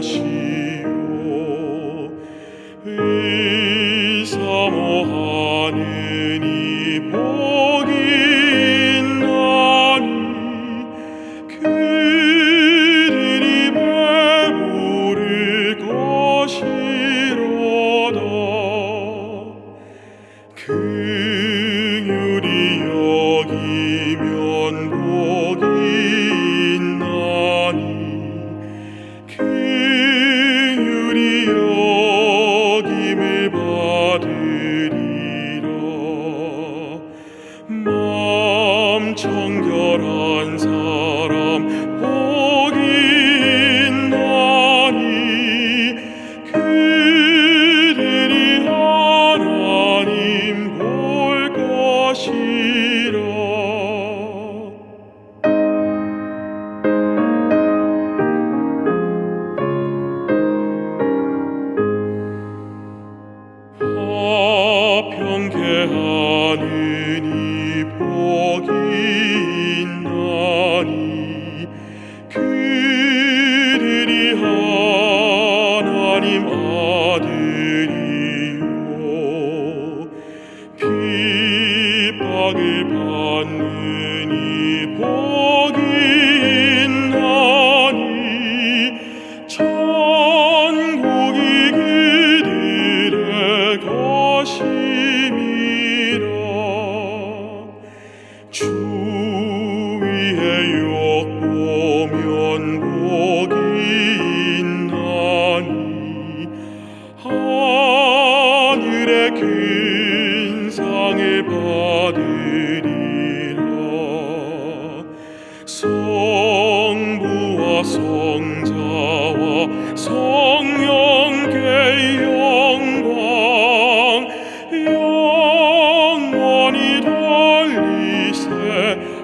것이요 이 받으리라. 마음 청결한 사람 핍박을 받는 이 복이 있나니 천국이 그들의 것임이라. 주 위에 욕 보면 복이 있나니 하늘의 큰 상을 받 주세